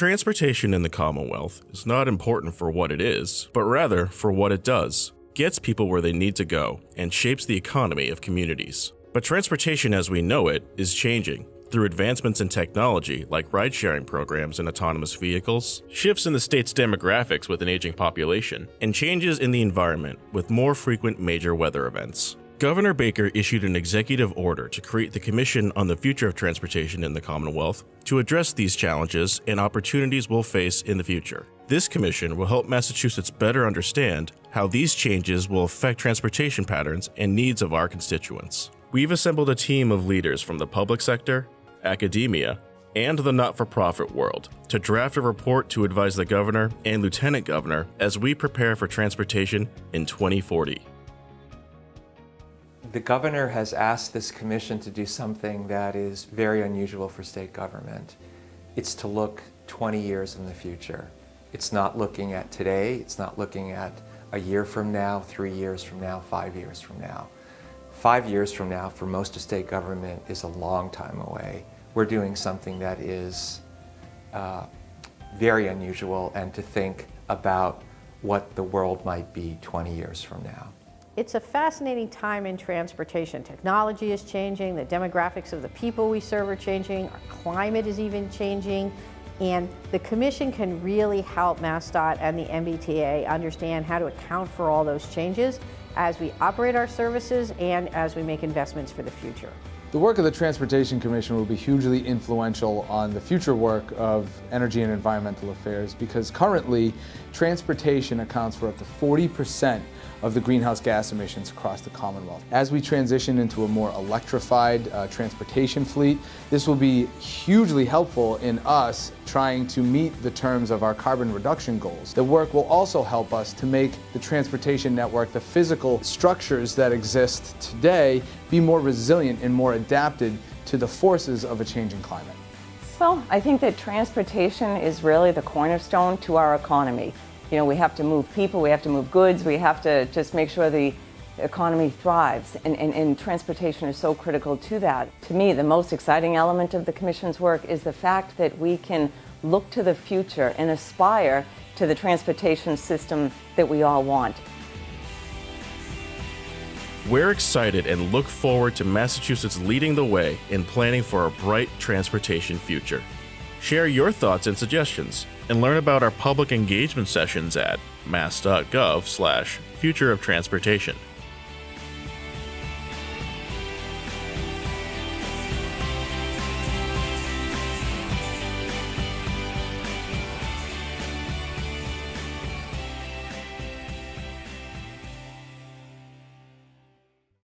Transportation in the Commonwealth is not important for what it is, but rather for what it does. Gets people where they need to go and shapes the economy of communities. But transportation as we know it is changing through advancements in technology like ride sharing programs and autonomous vehicles, shifts in the state's demographics with an aging population, and changes in the environment with more frequent major weather events. Governor Baker issued an executive order to create the Commission on the Future of Transportation in the Commonwealth to address these challenges and opportunities we'll face in the future. This commission will help Massachusetts better understand how these changes will affect transportation patterns and needs of our constituents. We've assembled a team of leaders from the public sector, academia, and the not for profit world to draft a report to advise the governor and lieutenant governor as we prepare for transportation in 2040. The governor has asked this commission to do something that is very unusual for state government. It's to look 20 years in the future. It's not looking at today, it's not looking at a year from now, three years from now, five years from now. Five years from now for most of state government is a long time away. We're doing something that is uh, very unusual and to think about what the world might be 20 years from now. It's a fascinating time in transportation. Technology is changing, the demographics of the people we serve are changing, our climate is even changing, and the Commission can really help MassDOT and the MBTA understand how to account for all those changes as we operate our services and as we make investments for the future. The work of the Transportation Commission will be hugely influential on the future work of energy and environmental affairs because currently transportation accounts for up to 40 percent of the greenhouse gas emissions across the Commonwealth. As we transition into a more electrified uh, transportation fleet, this will be hugely helpful in us trying to meet the terms of our carbon reduction goals. The work will also help us to make the transportation network, the physical structures that exist today, be more resilient and more adapted to the forces of a changing climate. Well, I think that transportation is really the cornerstone to our economy. You know, we have to move people, we have to move goods, we have to just make sure the economy thrives, and, and, and, transportation is so critical to that. To me, the most exciting element of the Commission's work is the fact that we can look to the future and aspire to the transportation system that we all want. We're excited and look forward to Massachusetts leading the way in planning for a bright transportation future. Share your thoughts and suggestions, and learn about our public engagement sessions at mass.gov slash future of transportation.